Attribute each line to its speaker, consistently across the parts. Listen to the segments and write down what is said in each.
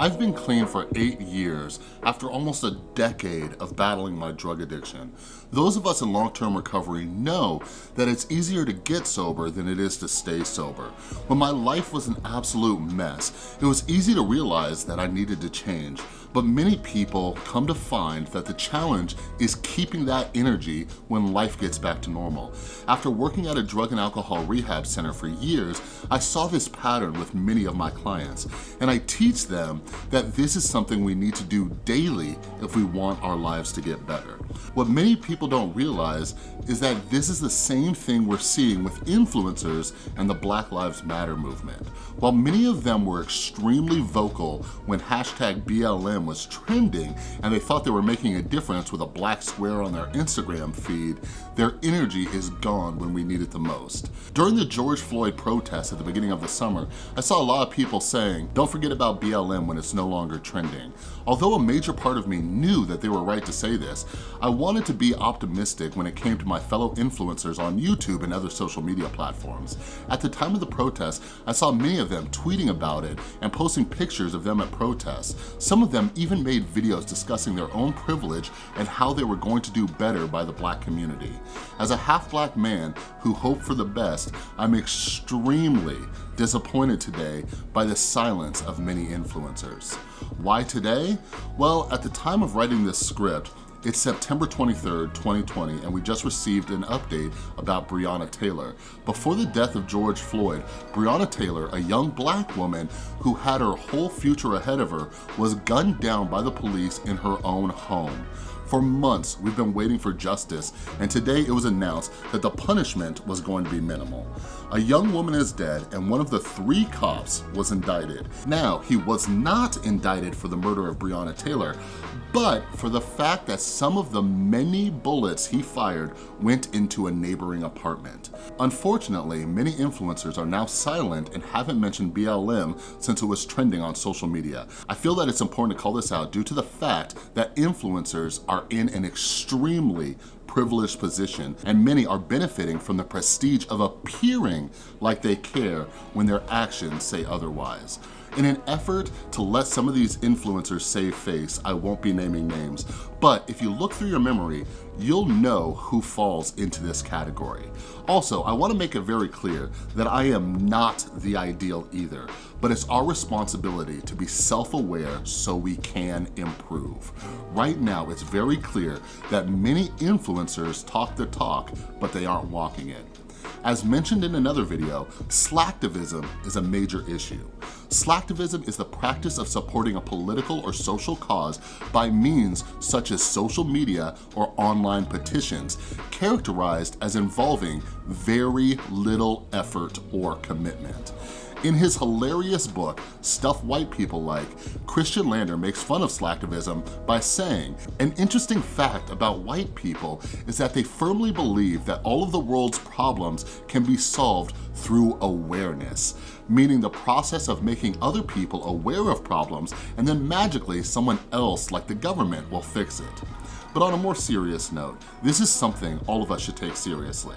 Speaker 1: I've been clean for eight years after almost a decade of battling my drug addiction. Those of us in long-term recovery know that it's easier to get sober than it is to stay sober. When my life was an absolute mess, it was easy to realize that I needed to change. But many people come to find that the challenge is keeping that energy when life gets back to normal. After working at a drug and alcohol rehab center for years, I saw this pattern with many of my clients, and I teach them that this is something we need to do daily if we want our lives to get better. What many people don't realize is that this is the same thing we're seeing with influencers and the Black Lives Matter movement. While many of them were extremely vocal when hashtag BLM was trending and they thought they were making a difference with a black square on their Instagram feed, their energy is gone when we need it the most. During the George Floyd protests at the beginning of the summer, I saw a lot of people saying, don't forget about BLM when it's no longer trending. Although a major part of me knew that they were right to say this, I wanted to be optimistic when it came to my fellow influencers on YouTube and other social media platforms. At the time of the protests, I saw many of them tweeting about it and posting pictures of them at protests. Some of them even made videos discussing their own privilege and how they were going to do better by the black community. As a half-black man who hoped for the best, I'm extremely disappointed today by the silence of many influencers. Why today? Well, at the time of writing this script, it's September 23rd, 2020, and we just received an update about Breonna Taylor. Before the death of George Floyd, Breonna Taylor, a young black woman who had her whole future ahead of her, was gunned down by the police in her own home. For months, we've been waiting for justice, and today it was announced that the punishment was going to be minimal. A young woman is dead, and one of the three cops was indicted. Now, he was not indicted for the murder of Breonna Taylor, but for the fact that some of the many bullets he fired went into a neighboring apartment. Unfortunately, many influencers are now silent and haven't mentioned BLM since it was trending on social media. I feel that it's important to call this out due to the fact that influencers are in an extremely privileged position and many are benefiting from the prestige of appearing like they care when their actions say otherwise. In an effort to let some of these influencers save face, I won't be naming names, but if you look through your memory, you'll know who falls into this category. Also, I wanna make it very clear that I am not the ideal either, but it's our responsibility to be self-aware so we can improve. Right now, it's very clear that many influencers talk the talk, but they aren't walking it. As mentioned in another video, slacktivism is a major issue. Slacktivism is the practice of supporting a political or social cause by means such as social media or online petitions, characterized as involving very little effort or commitment. In his hilarious book, Stuff White People Like, Christian Lander makes fun of slacktivism by saying, an interesting fact about white people is that they firmly believe that all of the world's problems can be solved through awareness, meaning the process of making other people aware of problems and then magically someone else like the government will fix it. But on a more serious note, this is something all of us should take seriously.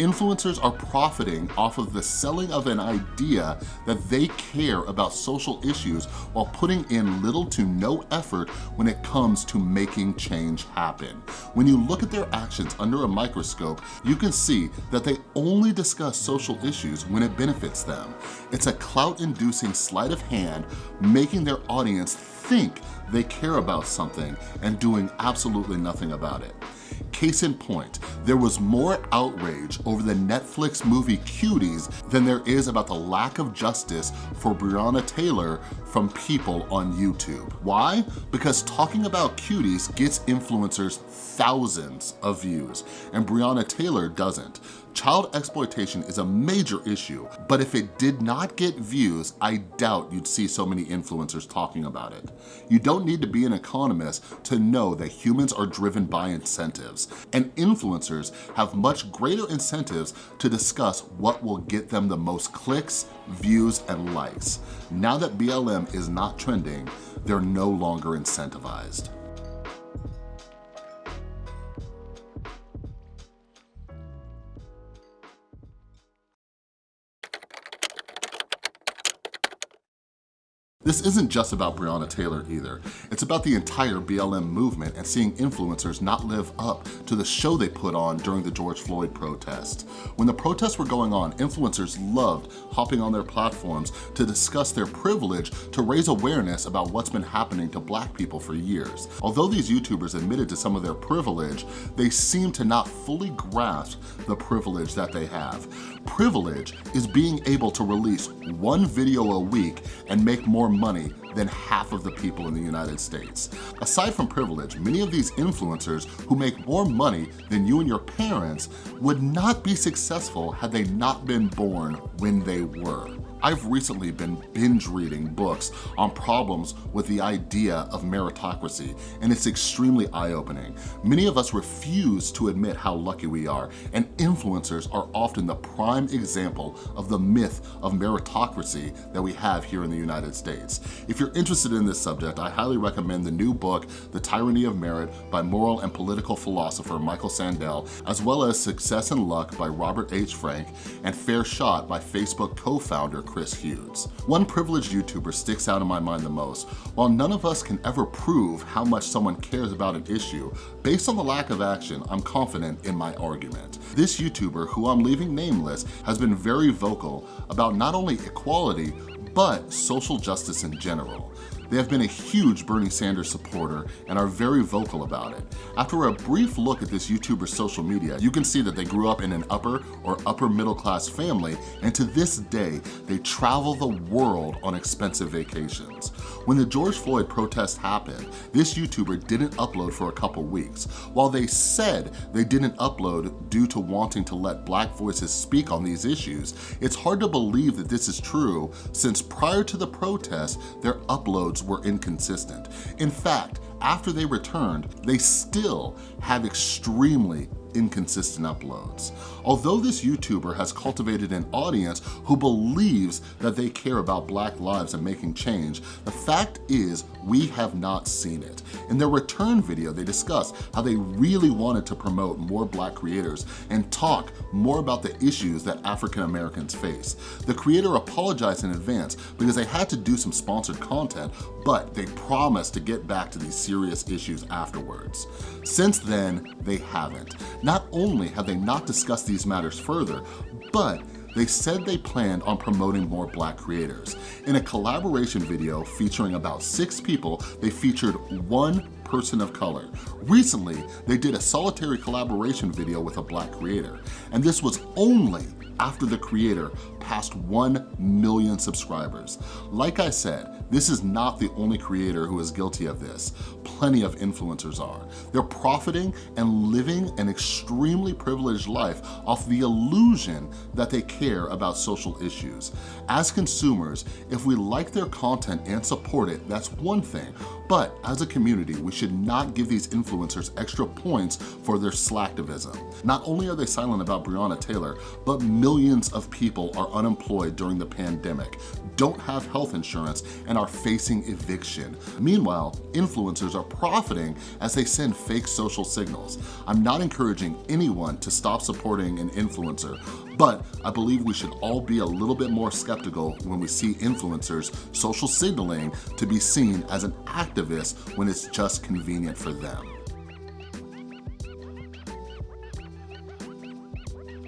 Speaker 1: Influencers are profiting off of the selling of an idea that they care about social issues while putting in little to no effort when it comes to making change happen. When you look at their actions under a microscope, you can see that they only discuss social issues when it benefits them. It's a clout-inducing sleight of hand, making their audience think they care about something and doing absolutely nothing about it. Case in point, there was more outrage over the Netflix movie Cuties than there is about the lack of justice for Breonna Taylor from people on YouTube. Why? Because talking about cuties gets influencers thousands of views, and Breonna Taylor doesn't. Child exploitation is a major issue, but if it did not get views, I doubt you'd see so many influencers talking about it. You don't need to be an economist to know that humans are driven by incentives, and influencers have much greater incentives to discuss what will get them the most clicks, views, and likes. Now that BLM is not trending, they're no longer incentivized. This isn't just about Breonna Taylor either. It's about the entire BLM movement and seeing influencers not live up to the show they put on during the George Floyd protest. When the protests were going on, influencers loved hopping on their platforms to discuss their privilege to raise awareness about what's been happening to black people for years. Although these YouTubers admitted to some of their privilege, they seem to not fully grasp the privilege that they have. Privilege is being able to release one video a week and make more money than half of the people in the United States. Aside from privilege, many of these influencers who make more money than you and your parents would not be successful had they not been born when they were. I've recently been binge reading books on problems with the idea of meritocracy, and it's extremely eye-opening. Many of us refuse to admit how lucky we are, and influencers are often the prime example of the myth of meritocracy that we have here in the United States. If you're interested in this subject, I highly recommend the new book, The Tyranny of Merit by moral and political philosopher Michael Sandel, as well as Success and Luck by Robert H. Frank, and Fair Shot by Facebook co-founder Chris Hughes. One privileged YouTuber sticks out in my mind the most. While none of us can ever prove how much someone cares about an issue, based on the lack of action, I'm confident in my argument. This YouTuber, who I'm leaving nameless, has been very vocal about not only equality, but social justice in general. They have been a huge Bernie Sanders supporter and are very vocal about it. After a brief look at this YouTuber's social media, you can see that they grew up in an upper or upper middle class family and to this day, they travel the world on expensive vacations. When the George Floyd protest happened, this YouTuber didn't upload for a couple weeks. While they said they didn't upload due to wanting to let black voices speak on these issues, it's hard to believe that this is true since prior to the protest, their uploads were inconsistent. In fact, after they returned, they still have extremely inconsistent uploads. Although this YouTuber has cultivated an audience who believes that they care about black lives and making change, the fact is we have not seen it. In their return video, they discuss how they really wanted to promote more black creators and talk more about the issues that African Americans face. The creator apologized in advance because they had to do some sponsored content, but they promised to get back to these serious issues afterwards. Since then, they haven't. Not only have they not discussed these matters further, but they said they planned on promoting more black creators. In a collaboration video featuring about six people, they featured one person of color. Recently, they did a solitary collaboration video with a black creator, and this was only after the creator passed 1 million subscribers. Like I said, this is not the only creator who is guilty of this. Plenty of influencers are. They're profiting and living an extremely privileged life off the illusion that they care about social issues. As consumers, if we like their content and support it, that's one thing. But as a community, we should not give these influencers extra points for their slacktivism. Not only are they silent about Breonna Taylor, but millions of people are unemployed during the pandemic, don't have health insurance, and are facing eviction. Meanwhile, influencers are profiting as they send fake social signals. I'm not encouraging anyone to stop supporting an influencer, but I believe we should all be a little bit more skeptical when we see influencers social signaling to be seen as an activist when it's just convenient for them.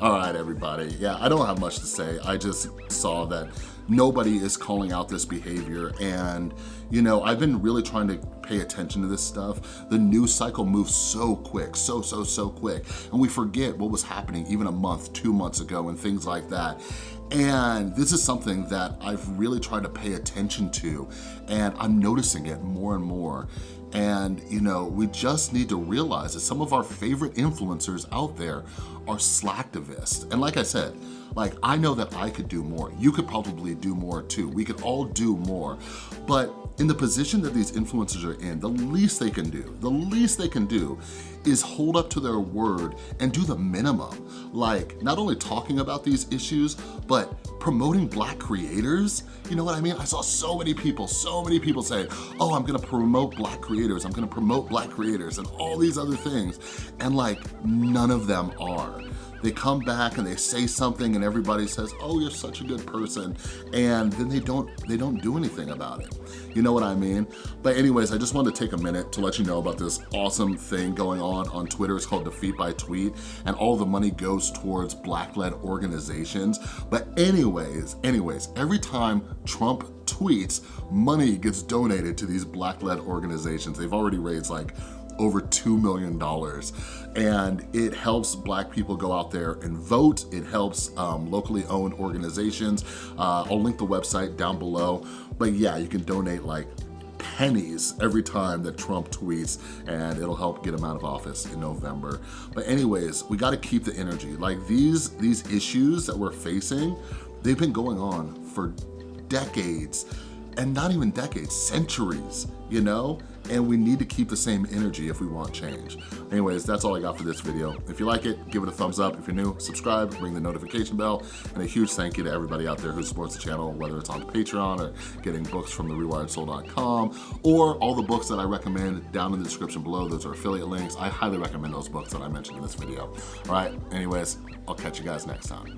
Speaker 1: All right, everybody. Yeah, I don't have much to say. I just saw that nobody is calling out this behavior and you know I've been really trying to pay attention to this stuff. The news cycle moves so quick so so so quick. And we forget what was happening even a month two months ago and things like that. And this is something that I've really tried to pay attention to and I'm noticing it more and more. And you know, we just need to realize that some of our favorite influencers out there are slacktivists. And like I said, like I know that I could do more. You could probably do more too. We could all do more. But in the position that these influencers are in, the least they can do, the least they can do is hold up to their word and do the minimum. Like not only talking about these issues, but promoting black creators. You know what I mean? I saw so many people, so many people say, oh, I'm gonna promote black creators, I'm gonna promote black creators and all these other things. And like, none of them are. They come back and they say something and everybody says, oh, you're such a good person. And then they don't, they don't do anything about it. You know what I mean? But anyways, I just wanted to take a minute to let you know about this awesome thing going on on Twitter. It's called Defeat by Tweet, and all the money goes towards Black-led organizations. But anyways, anyways, every time Trump tweets, money gets donated to these Black-led organizations. They've already raised like over $2 million. And it helps black people go out there and vote. It helps um, locally owned organizations. Uh, I'll link the website down below. But yeah, you can donate like pennies every time that Trump tweets and it'll help get him out of office in November. But anyways, we gotta keep the energy. Like these, these issues that we're facing, they've been going on for decades and not even decades, centuries, you know? And we need to keep the same energy if we want change. Anyways, that's all I got for this video. If you like it, give it a thumbs up. If you're new, subscribe, ring the notification bell, and a huge thank you to everybody out there who supports the channel, whether it's on Patreon or getting books from therewiredsoul.com, or all the books that I recommend down in the description below. Those are affiliate links. I highly recommend those books that I mentioned in this video. All right, anyways, I'll catch you guys next time.